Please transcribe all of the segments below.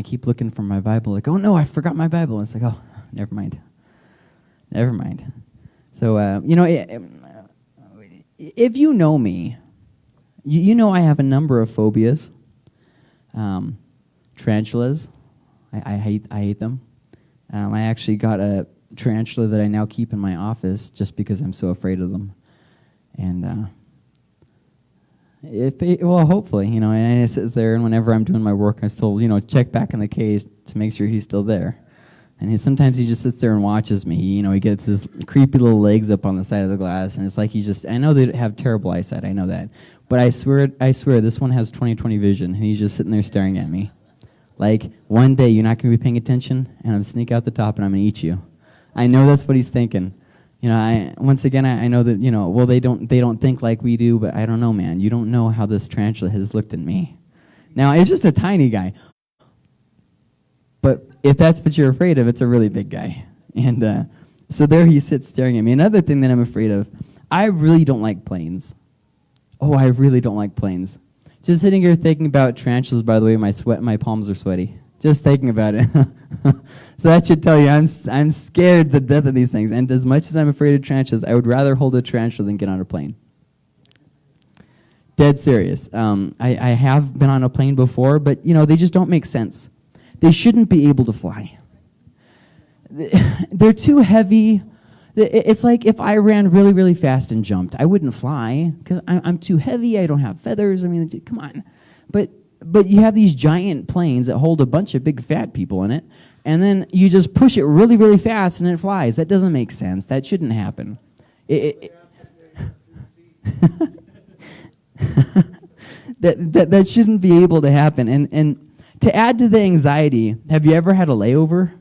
I keep looking for my Bible. Like, oh no, I forgot my Bible. And it's like, oh, never mind. Never mind. So, uh, you know, if you know me, you, you know I have a number of phobias. Um, tarantulas, I, I, hate, I hate them. Um, I actually got a tarantula that I now keep in my office just because I'm so afraid of them. And uh, if it, well, hopefully, you know, and it sits there, and whenever I'm doing my work, I still, you know, check back in the case to make sure he's still there. And he, sometimes he just sits there and watches me. He, You know, he gets his creepy little legs up on the side of the glass, and it's like he just. I know they have terrible eyesight. I know that, but I swear, I swear, this one has 20/20 vision, and he's just sitting there staring at me. Like one day you're not going to be paying attention, and I'm sneak out the top, and I'm going to eat you. I know that's what he's thinking. You know, I once again I, I know that you know. Well, they don't they don't think like we do, but I don't know, man. You don't know how this tarantula has looked at me. Now it's just a tiny guy, but if that's what you're afraid of, it's a really big guy. And uh, so there he sits staring at me. Another thing that I'm afraid of, I really don't like planes. Oh, I really don't like planes. Just sitting here thinking about tarantulas. By the way, my sweat, my palms are sweaty. Just thinking about it. so that should tell you I'm, I'm scared to death of these things. And as much as I'm afraid of tarantulas, I would rather hold a tarantula than get on a plane. Dead serious. Um, I, I have been on a plane before, but you know they just don't make sense. They shouldn't be able to fly. They're too heavy. It's like if I ran really, really fast and jumped, I wouldn't fly because I'm too heavy. I don't have feathers. I mean, come on. But but you have these giant planes that hold a bunch of big fat people in it, and then you just push it really, really fast and it flies. That doesn't make sense. That shouldn't happen. It, it, that, that, that shouldn't be able to happen. And, and to add to the anxiety, have you ever had a layover?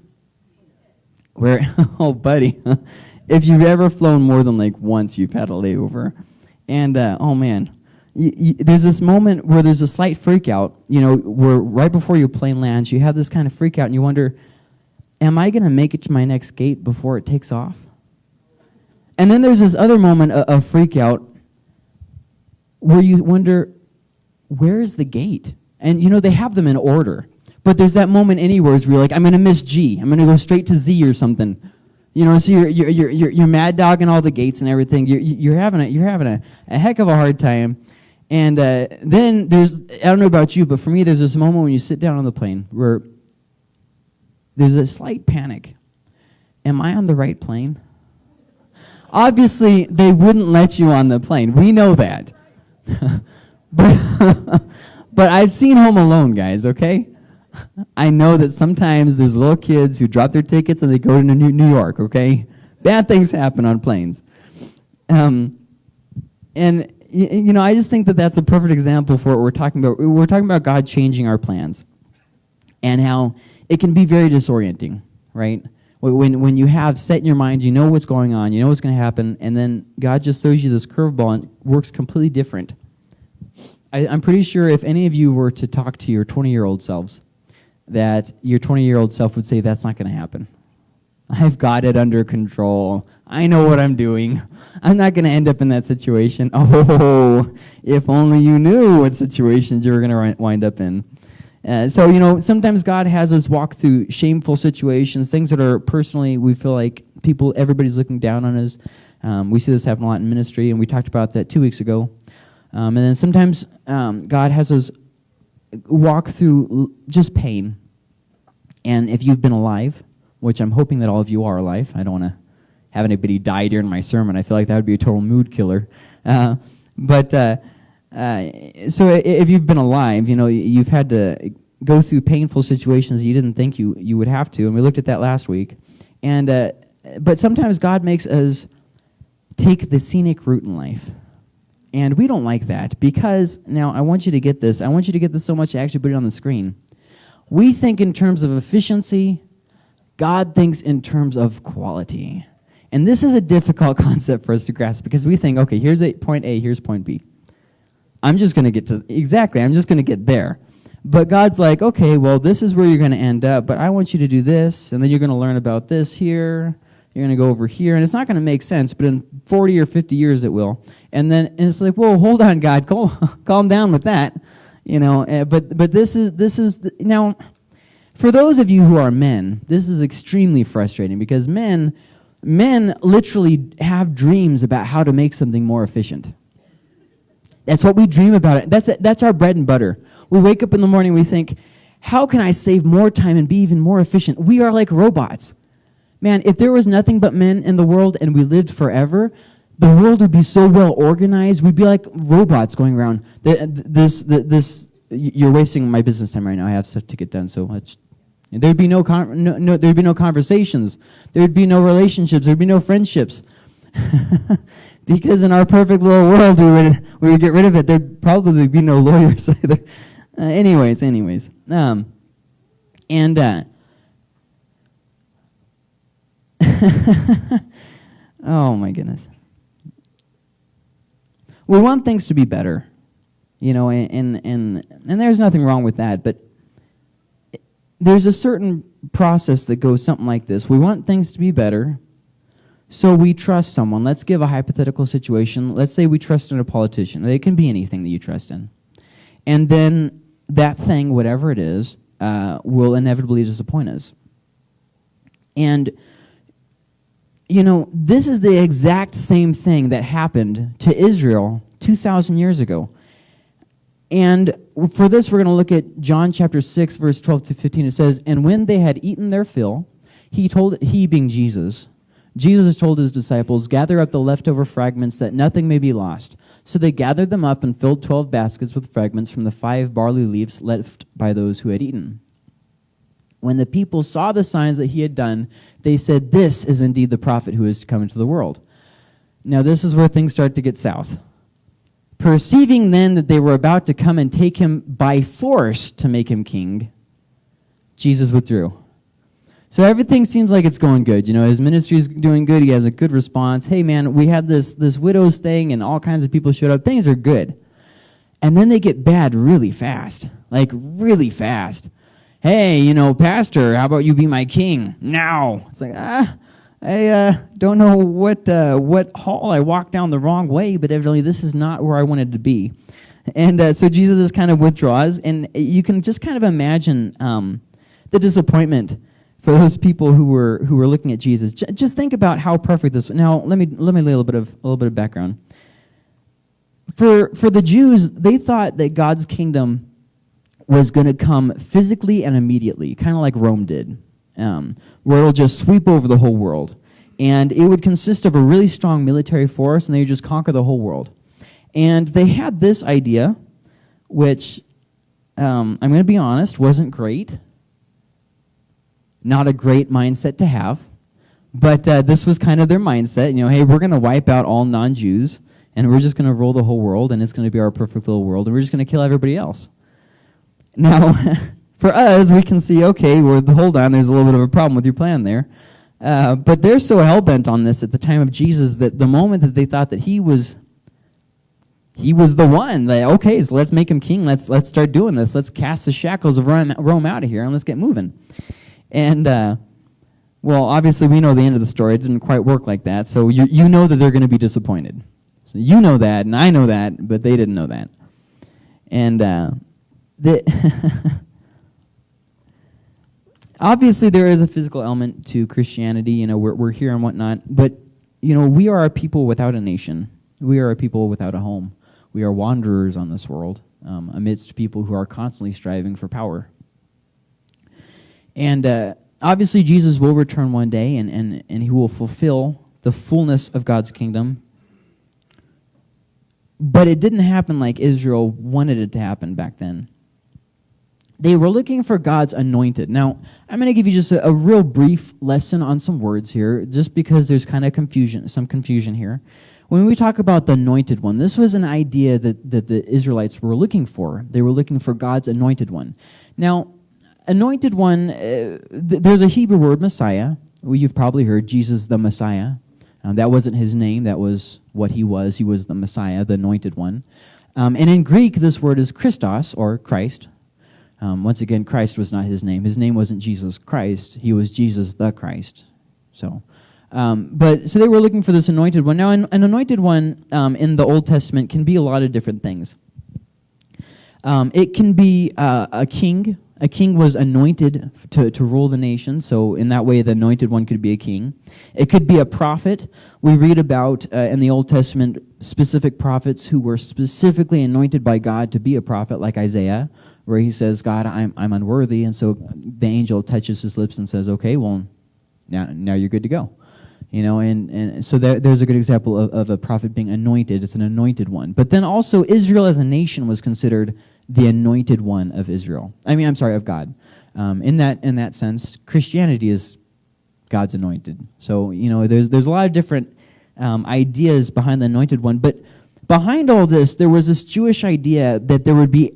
Where, oh, buddy, if you've ever flown more than like once, you've had a layover. And, uh, oh man, there's this moment where there's a slight freak out, you know, where right before your plane lands, you have this kind of freak out and you wonder, am I going to make it to my next gate before it takes off? And then there's this other moment of, of freak out where you wonder, where is the gate? And you know, they have them in order. But there's that moment anywhere where you're like, I'm going to miss G. I'm going to go straight to Z or something. You know, so you're, you're, you're, you're, mad dogging all the gates and everything. You're, you're having, a, you're having a, a heck of a hard time. And uh, then there's, I don't know about you, but for me, there's this moment when you sit down on the plane where there's a slight panic. Am I on the right plane? Obviously, they wouldn't let you on the plane. We know that. but, but I've seen Home Alone, guys, okay? I know that sometimes there's little kids who drop their tickets and they go to New York, okay? Bad things happen on planes. Um, and you know, I just think that that's a perfect example for what we're talking about. We're talking about God changing our plans and how it can be very disorienting, right? When, when you have set in your mind, you know what's going on, you know what's going to happen, and then God just throws you this curveball and works completely different. I, I'm pretty sure if any of you were to talk to your 20 year old selves, that your 20 year old self would say, That's not going to happen. I've got it under control. I know what I'm doing. I'm not going to end up in that situation. Oh, if only you knew what situations you were going to wind up in. Uh, so, you know, sometimes God has us walk through shameful situations, things that are personally, we feel like people, everybody's looking down on us. Um, we see this happen a lot in ministry, and we talked about that two weeks ago. Um, and then sometimes um, God has us walk through just pain. And if you've been alive, which I'm hoping that all of you are alive, I don't want to have anybody die during my sermon. I feel like that would be a total mood killer. Uh, but uh, uh, so if you've been alive, you know you've had to go through painful situations you didn't think you you would have to, and we looked at that last week. And uh, but sometimes God makes us take the scenic route in life. And we don't like that because now I want you to get this. I want you to get this so much I actually put it on the screen. We think in terms of efficiency, God thinks in terms of quality. And this is a difficult concept for us to grasp because we think, okay, here's a, point A, here's point B. I'm just going to get to, exactly, I'm just going to get there. But God's like, okay, well, this is where you're going to end up, but I want you to do this, and then you're going to learn about this here, you're going to go over here, and it's not going to make sense, but in 40 or 50 years it will. And then and it's like, whoa, hold on, God, calm, calm down with that, you know. Uh, but but this is this is the, now For those of you who are men, this is extremely frustrating because men, men literally have dreams about how to make something more efficient. That's what we dream about. It. That's, that's our bread and butter. We wake up in the morning, we think, how can I save more time and be even more efficient? We are like robots. Man, if there was nothing but men in the world and we lived forever, the world would be so well organized. We'd be like robots going around. This, this, you're wasting my business time right now. I have stuff to get done, so much. There'd be no, no, no, there'd be no conversations. There'd be no relationships. There'd be no friendships. because in our perfect little world, we would we would get rid of it. There'd probably be no lawyers either. Uh, anyways, anyways, um, and uh, oh my goodness. We want things to be better, you know, and, and, and there's nothing wrong with that, but there's a certain process that goes something like this. We want things to be better, so we trust someone. Let's give a hypothetical situation. Let's say we trust in a politician. It can be anything that you trust in. And then that thing, whatever it is, uh, will inevitably disappoint us. And you know, this is the exact same thing that happened to Israel 2,000 years ago. And for this, we're going to look at John chapter 6, verse 12 to 15. It says, And when they had eaten their fill, he told, he being Jesus, Jesus told his disciples, Gather up the leftover fragments that nothing may be lost. So they gathered them up and filled 12 baskets with fragments from the five barley leaves left by those who had eaten. When the people saw the signs that he had done, they said, This is indeed the prophet who is to come into the world. Now, this is where things start to get south. Perceiving then that they were about to come and take him by force to make him king, Jesus withdrew. So everything seems like it's going good. You know, his ministry is doing good. He has a good response. Hey, man, we had this, this widow's thing and all kinds of people showed up. Things are good. And then they get bad really fast. Like, really fast hey, you know, pastor, how about you be my king now? It's like, ah, I uh, don't know what, uh, what hall I walked down the wrong way, but evidently this is not where I wanted to be. And uh, so Jesus is kind of withdraws, and you can just kind of imagine um, the disappointment for those people who were who were looking at Jesus. J just think about how perfect this. Now, let me let me lay a little bit of a little bit of background. For for the Jews, they thought that God's kingdom was going to come physically and immediately, kind of like Rome did, um, where it'll just sweep over the whole world. And it would consist of a really strong military force, and they would just conquer the whole world. And they had this idea, which um, I'm going to be honest, wasn't great. Not a great mindset to have. But uh, this was kind of their mindset. You know, hey, we're going to wipe out all non Jews, and we're just going to rule the whole world, and it's going to be our perfect little world, and we're just going to kill everybody else. Now, for us, we can see, okay, well, hold on, there's a little bit of a problem with your plan there. Uh, but they're so hell-bent on this at the time of Jesus that the moment that they thought that he was he was the one. Like, okay, so let's make him king. Let's let's start doing this. Let's cast the shackles of Rome, Rome out of here and let's get moving. And uh, well, obviously we know the end of the story. It didn't quite work like that. So you you know that they're going to be disappointed. So you know that, and I know that, but they didn't know that. And uh, the obviously there is a physical element to Christianity. You know, we're, we're here and whatnot, but you know, we are a people without a nation. We are a people without a home. We are wanderers on this world um, amidst people who are constantly striving for power. And uh, obviously, Jesus will return one day, and, and, and he will fulfill the fullness of God's kingdom. But it didn't happen like Israel wanted it to happen back then they were looking for God's anointed. Now, I'm going to give you just a, a, real brief lesson on some words here, just because there's kind of confusion, some confusion here. When we talk about the anointed one, this was an idea that, that the Israelites were looking for. They were looking for God's anointed one. Now, anointed one, uh, th there's a Hebrew word, Messiah. Well, you've probably heard Jesus the Messiah. Um, that wasn't his name, that was what he was. He was the Messiah, the anointed one. Um, and in Greek, this word is Christos, or Christ, um, once again, Christ was not his name. His name wasn't Jesus Christ. He was Jesus the Christ. So, um, but so they were looking for this anointed one. Now, an, an anointed one um, in the Old Testament can be a lot of different things. Um, it can be uh, a king. A king was anointed to, to rule the nation, so in that way, the anointed one could be a king. It could be a prophet. We read about uh, in the Old Testament specific prophets who were specifically anointed by God to be a prophet, like Isaiah, where he says, God, I'm, I'm unworthy. And so the angel touches his lips and says, Okay, well, now, now you're good to go. You know, and, and so there, there's a good example of, of a prophet being anointed. It's an anointed one. But then also, Israel as a nation was considered the anointed one of Israel. I mean, I'm sorry, of God. Um, in that in that sense, Christianity is God's anointed. So you know, there's there's a lot of different um, ideas behind the anointed one, but behind all this, there was this Jewish idea that there would be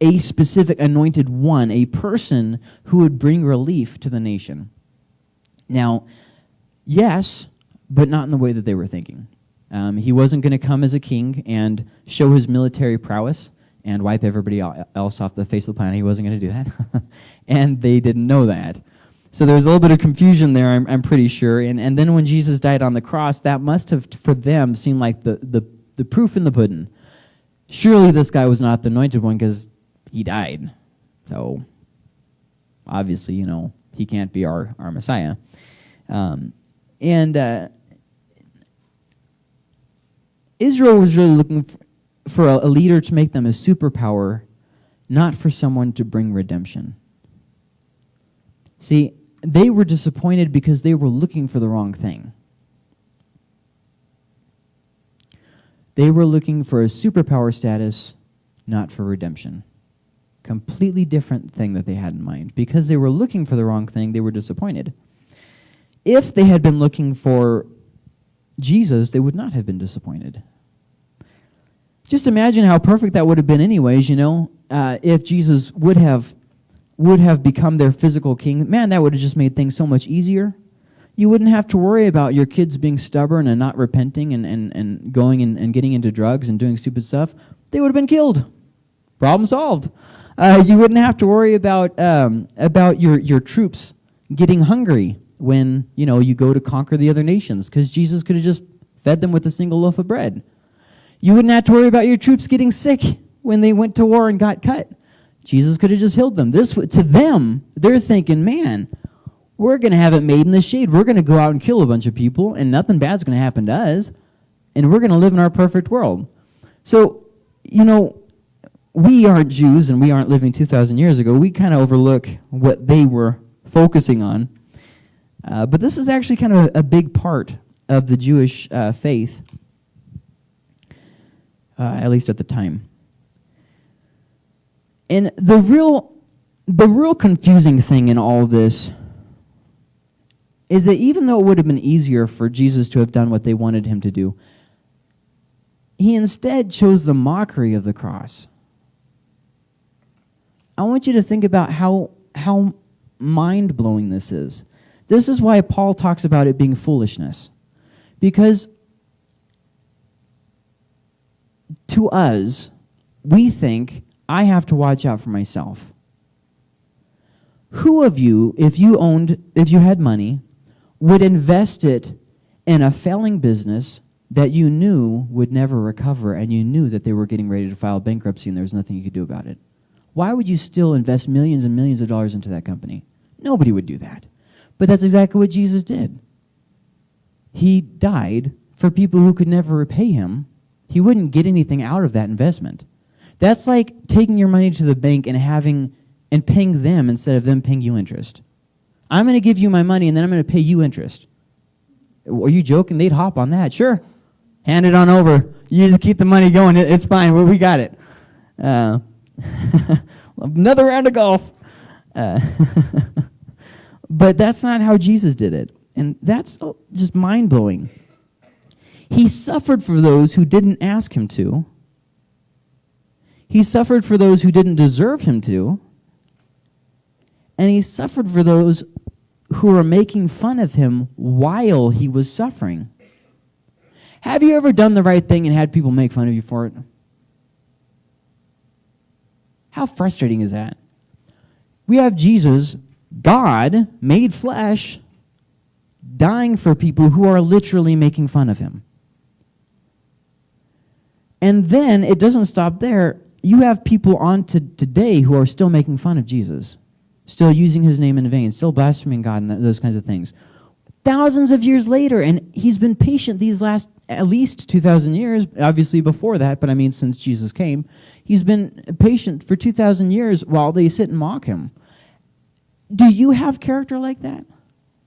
a specific anointed one, a person who would bring relief to the nation. Now, yes, but not in the way that they were thinking. Um, he wasn't going to come as a king and show his military prowess and wipe everybody else off the face of the planet. He wasn't going to do that. and they didn't know that. So there's a little bit of confusion there, I'm, I'm pretty sure. And, and then when Jesus died on the cross, that must have, for them, seemed like the, the, the proof in the pudding. Surely this guy was not the anointed one because he died. So obviously, you know, he can't be our, our Messiah. Um, and uh, Israel was really looking for, a, a leader to make them a superpower, not for someone to bring redemption. See, they were disappointed because they were looking for the wrong thing. They were looking for a superpower status, not for redemption. Completely different thing that they had in mind. Because they were looking for the wrong thing, they were disappointed. If they had been looking for Jesus, they would not have been disappointed. Just imagine how perfect that would have been anyways you know? Uh, if jesus would have would have become their physical king man that would have just made things so much easier. You wouldn't have to worry about your kids being stubborn and not repenting and, and, and going and, and getting into drugs and doing stupid stuff. They would have been killed problem solved uh, you wouldn't have to worry about um, about your, your troops getting hungry when you know you go to conquer the other nations because jesus could have just fed them with a single loaf of bread you wouldn't have to worry about your troops getting sick when they went to war and got cut. Jesus could have just healed them. This to them, they're thinking, man, we're going to have it made in the shade. We're going to go out and kill a bunch of people, and nothing bad's going to happen to us, and we're going to live in our perfect world. So, you know, we aren't Jews, and we aren't living 2,000 years ago. We kind of overlook what they were focusing on. Uh, but this is actually kind of a, a big part of the Jewish uh, faith uh, at least at the time. And the real, the real confusing thing in all this is that even though it would have been easier for Jesus to have done what they wanted him to do, he instead chose the mockery of the cross. I want you to think about how, how mind blowing this is. This is why Paul talks about it being foolishness. Because to us, we think, I have to watch out for myself. Who of you, if you owned, if you had money, would invest it in a failing business that you knew would never recover and you knew that they were getting ready to file bankruptcy and there was nothing you could do about it? Why would you still invest millions and millions of dollars into that company? Nobody would do that. But that's exactly what Jesus did. He died for people who could never repay him he wouldn't get anything out of that investment. That's like taking your money to the bank and having and paying them instead of them paying you interest. I'm going to give you my money and then I'm going to pay you interest. Are you joking? They'd hop on that. Sure. Hand it on over. You just keep the money going. It's fine. We got it. Uh, another round of golf. Uh, but that's not how Jesus did it. And that's just mind blowing. He suffered for those who didn't ask him to. He suffered for those who didn't deserve him to. And he suffered for those who were making fun of him while he was suffering. Have you ever done the right thing and had people make fun of you for it? How frustrating is that? We have Jesus, God, made flesh, dying for people who are literally making fun of him. And then it doesn't stop there. You have people on to today who are still making fun of Jesus. still using his name in vain, still blaspheming God, and those kinds of things. Thousands of years later, and he's been patient these last at least 2,000 years, obviously before that, but I mean since Jesus came. He's been patient for 2,000 years while they sit and mock him. Do you have character like that?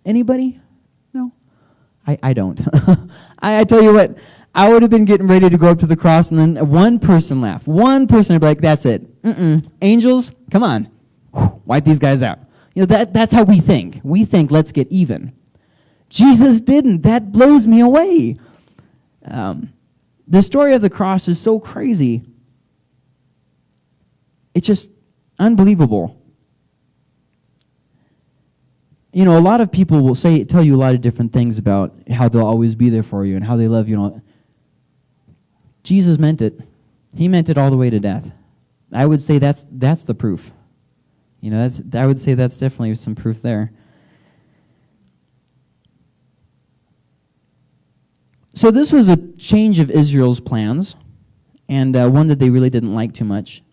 Anybody? No? I, I don't. I, I tell you what, I would have been getting ready to go up to the cross, and then one person laughed. One person would be like, that's it. Mm-mm. Angels, come on. Wipe these guys out. You know, that, that's how we think. We think, let's get even. Jesus didn't. That blows me away. Um, the story of the cross is so crazy. It's just unbelievable. You know, a lot of people will say, tell you a lot of different things about how they'll always be there for you and how they love you. Jesus meant it. He meant it all the way to death. I would say that's that's the proof. You know, that's I would say that's definitely some proof there. So this was a change of Israel's plans, and uh, one that they really didn't like too much.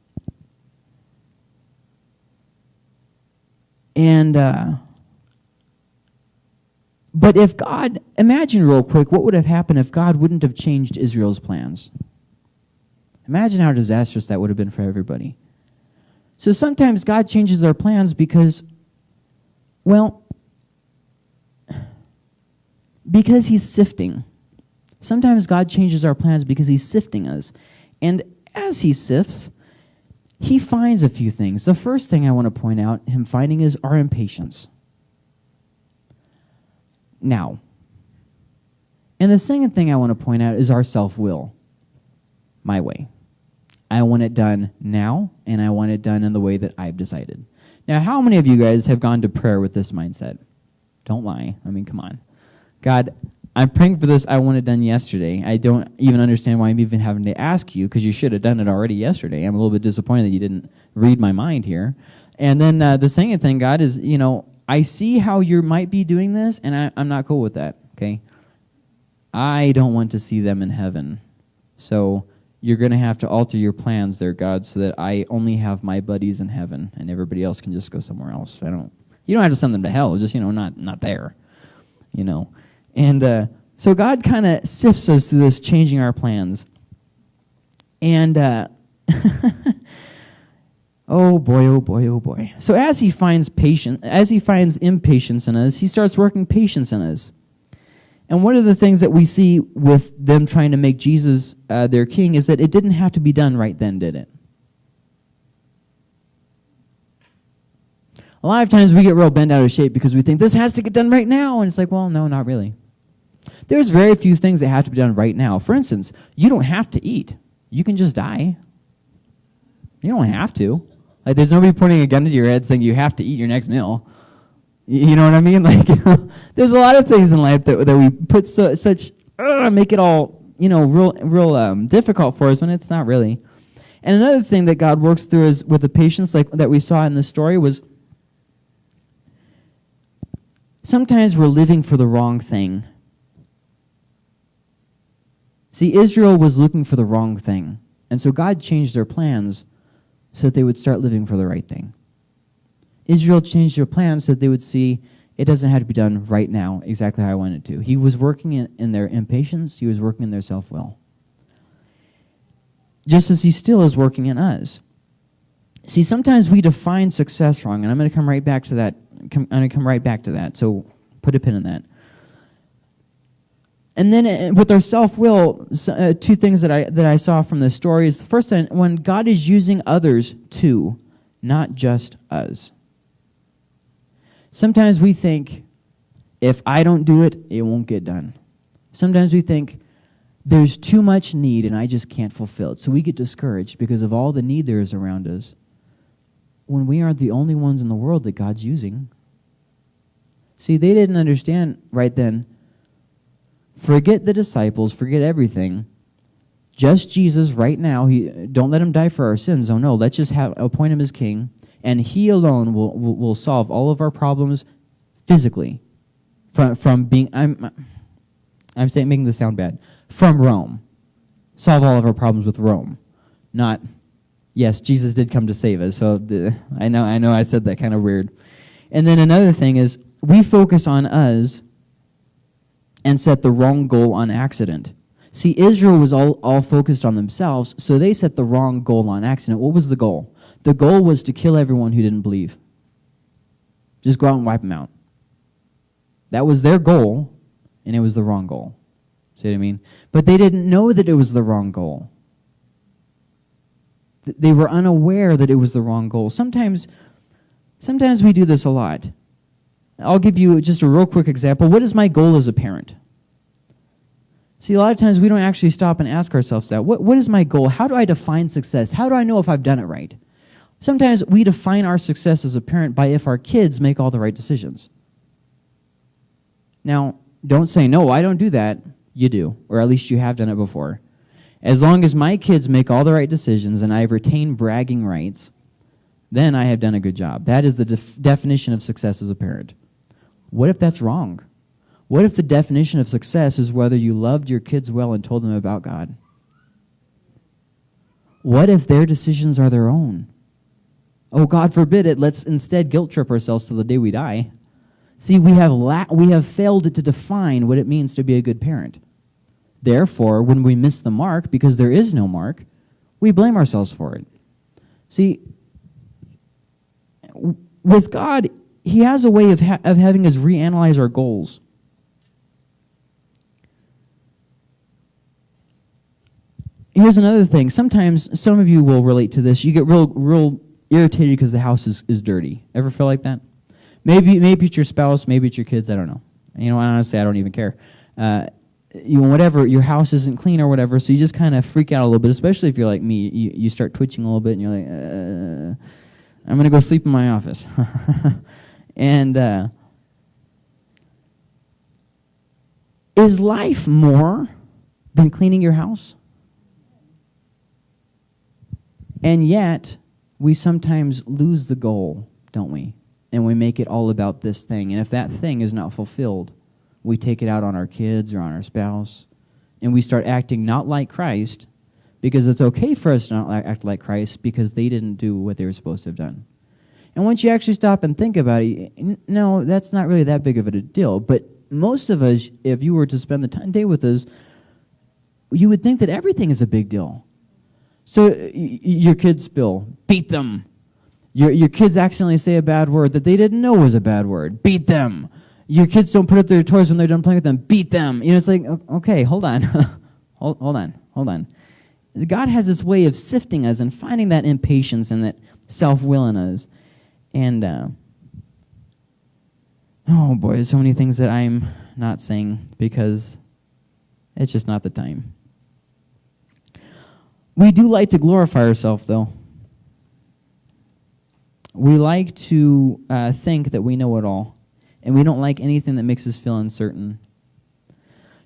And uh, but if God, imagine real quick, what would have happened if God wouldn't have changed Israel's plans? Imagine how disastrous that would have been for everybody. So sometimes God changes our plans because, well, because He's sifting. Sometimes God changes our plans because He's sifting us. And as He sifts, He finds a few things. The first thing I want to point out, Him finding, is our impatience. Now, and the second thing I want to point out is our self will. My way. I want it done now, and I want it done in the way that I've decided. Now, how many of you guys have gone to prayer with this mindset? Don't lie. I mean, come on. God, I'm praying for this. I want it done yesterday. I don't even understand why I'm even having to ask you because you should have done it already yesterday. I'm a little bit disappointed that you didn't read my mind here. And then uh, the second thing, God, is, you know, I see how you might be doing this, and I, I'm not cool with that, okay? I don't want to see them in heaven. So you're going to have to alter your plans there, God, so that I only have my buddies in heaven and everybody else can just go somewhere else. I don't. You don't have to send them to hell, just you know, not not there, you know. And uh, so God kind of sifts us through this, changing our plans. And uh, oh boy, oh boy, oh boy. So as He finds patience, as He finds impatience in us, He starts working patience in us. And one of the things that we see with them trying to make Jesus uh, their king is that it didn't have to be done right then, did it? A lot of times we get real bent out of shape because we think this has to get done right now. And it's like, well, no, not really. There's very few things that have to be done right now. For instance, you don't have to eat, you can just die. You don't have to. Like, there's nobody pointing a gun to your head saying you have to eat your next meal. You know what I mean? Like, there's a lot of things in life that, that we put so, such, uh, make it all, you know, real, real um, difficult for us when it's not really. And another thing that God works through is with the patience, like that we saw in the story, was sometimes we're living for the wrong thing. See, Israel was looking for the wrong thing. And so God changed their plans so that they would start living for the right thing. Israel changed their plans so that they would see it doesn't have to be done right now exactly how I wanted to. He was working in, in their impatience, he was working in their self will. Just as he still is working in us. See, sometimes we define success wrong, and I'm going to come right back to that. I'm going to come right back to that. So put a pin in that. And then uh, with our self-will, uh, two things that I that I saw from this story is the first thing when God is using others too, not just us. Sometimes we think, if I don't do it, it won't get done. Sometimes we think, there's too much need and I just can't fulfill it. So we get discouraged because of all the need there is around us when we aren't the only ones in the world that God's using. See, they didn't understand right then. Forget the disciples, forget everything. Just Jesus right now. He, don't let him die for our sins. Oh no, let's just have, appoint him as king and He alone will, will, will solve all of our problems physically. From, from being, I'm, I'm saying, making this sound bad, from Rome. Solve all of our problems with Rome, not Yes, Jesus did come to save us. So the, I know I know I said that kind of weird. And then another thing is we focus on us and set the wrong goal on accident. See, Israel was all, all focused on themselves, so they set the wrong goal on accident. What was the goal? The goal was to kill everyone who didn't believe. Just go out and wipe them out. That was their goal, and it was the wrong goal. See what I mean? But they didn't know that it was the wrong goal. They were unaware that it was the wrong goal. Sometimes, sometimes we do this a lot. I'll give you just a real quick example. What is my goal as a parent? See, a lot of times we don't actually stop and ask ourselves that. What, what is my goal? How do I define success? How do I know if I've done it right? Sometimes we define our success as a parent by if our kids make all the right decisions. Now, don't say, no, I don't do that. You do, or at least you have done it before. As long as my kids make all the right decisions and I have retained bragging rights, then I have done a good job. That is the def definition of success as a parent. What if that's wrong? What if the definition of success is whether you loved your kids well and told them about God? What if their decisions are their own? Oh, God forbid it. Let's instead guilt trip ourselves till the day we die. See, we have, we have failed to define what it means to be a good parent. Therefore, when we miss the mark, because there is no mark, we blame ourselves for it. See, with God, He has a way of, ha of having us reanalyze our goals. Here's another thing. Sometimes, some of you will relate to this. You get real, real irritated because the house is, is dirty. Ever feel like that? Maybe, maybe it's your spouse, maybe it's your kids, I don't know. You know, honestly, I don't even care. Uh, you know, whatever, your house isn't clean or whatever, so you just kind of freak out a little bit, especially if you're like me. You, you start twitching a little bit and you're like, uh, I'm going to go sleep in my office. and uh, is life more than cleaning your house? And yet, we sometimes lose the goal, don't we? And we make it all about this thing. And if that thing is not fulfilled, we take it out on our kids or on our spouse. And we start acting not like Christ because it's okay for us to not act like Christ because they didn't do what they were supposed to have done. And once you actually stop and think about it, no, that's not really that big of a deal. But most of us, if you were to spend the time, day with us, you would think that everything is a big deal. So your kids spill, beat them. Your, your kids accidentally say a bad word that they didn't know was a bad word, beat them. Your kids don't put up their toys when they're done playing with them, beat them. You know, it's like, okay, hold on. hold, hold on, hold on. God has this way of sifting us and finding that impatience and that self-will in us. And, uh, oh boy, there's so many things that I'm not saying because it's just not the time. We do like to glorify ourselves, though. We like to uh, think that we know it all, and we don't like anything that makes us feel uncertain.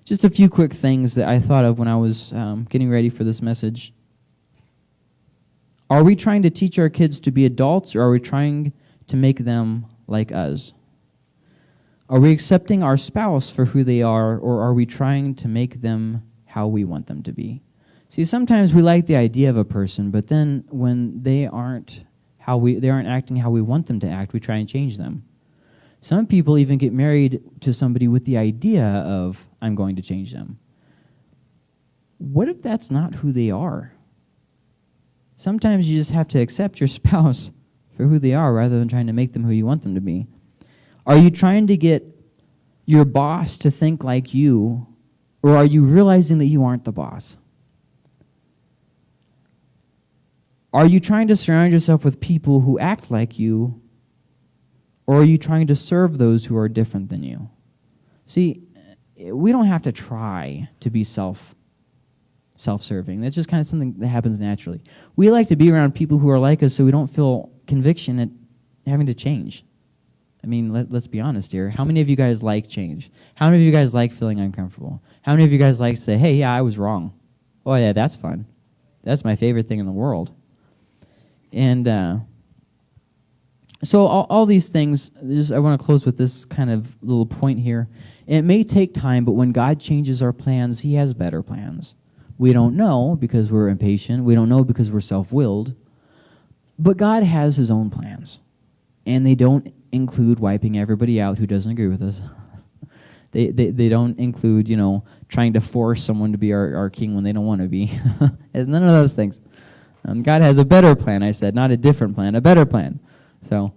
Just a few quick things that I thought of when I was um, getting ready for this message. Are we trying to teach our kids to be adults, or are we trying to make them like us? Are we accepting our spouse for who they are, or are we trying to make them how we want them to be? See, sometimes we like the idea of a person, but then when they aren't how we they aren't acting how we want them to act, we try and change them. Some people even get married to somebody with the idea of I'm going to change them. What if that's not who they are? Sometimes you just have to accept your spouse for who they are rather than trying to make them who you want them to be. Are you trying to get your boss to think like you, or are you realizing that you aren't the boss? Are you trying to surround yourself with people who act like you, or are you trying to serve those who are different than you? See, we don't have to try to be self self-serving. That's just kind of something that happens naturally. We like to be around people who are like us so we don't feel conviction at having to change. I mean, let, us be honest here. How many of you guys like change? How many of you guys like feeling uncomfortable? How many of you guys like to say, hey, yeah, I was wrong? Oh, yeah, that's fun. That's my favorite thing in the world. And uh, so all, all these things, I want to close with this kind of little point here. It may take time, but when God changes our plans, he has better plans. We don't know because we're impatient. We don't know because we're self-willed. But God has his own plans. And they don't include wiping everybody out who doesn't agree with us. they, they, they don't include, you know, trying to force someone to be our, our king when they don't want to be. none of those things. Um, God has a better plan, I said, not a different plan, a better plan. So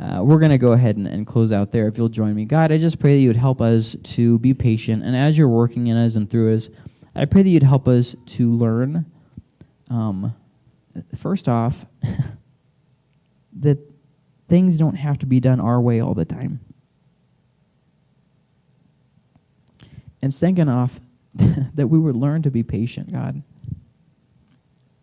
uh, we're going to go ahead and, and close out there if you'll join me. God, I just pray that you would help us to be patient. And as you're working in us and through us, I pray that you'd help us to learn, um, first off, that things don't have to be done our way all the time. And second off, that we would learn to be patient, God.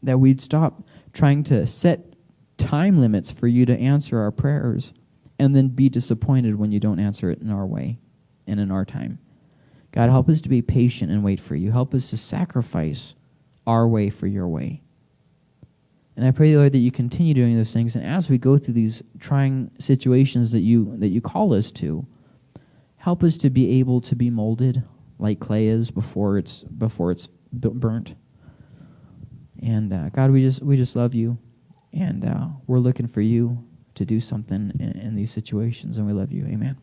That we'd stop trying to set time limits for you to answer our prayers and then be disappointed when you don't answer it in our way and in our time. God, help us to be patient and wait for you. Help us to sacrifice our way for your way. And I pray, Lord, that you continue doing those things. And as we go through these trying situations that you that you call us to, help us to be able to be molded like clay is before it's before it's burnt. And uh, God, we just we just love you, and uh, we're looking for you to do something in, in these situations, and we love you. Amen.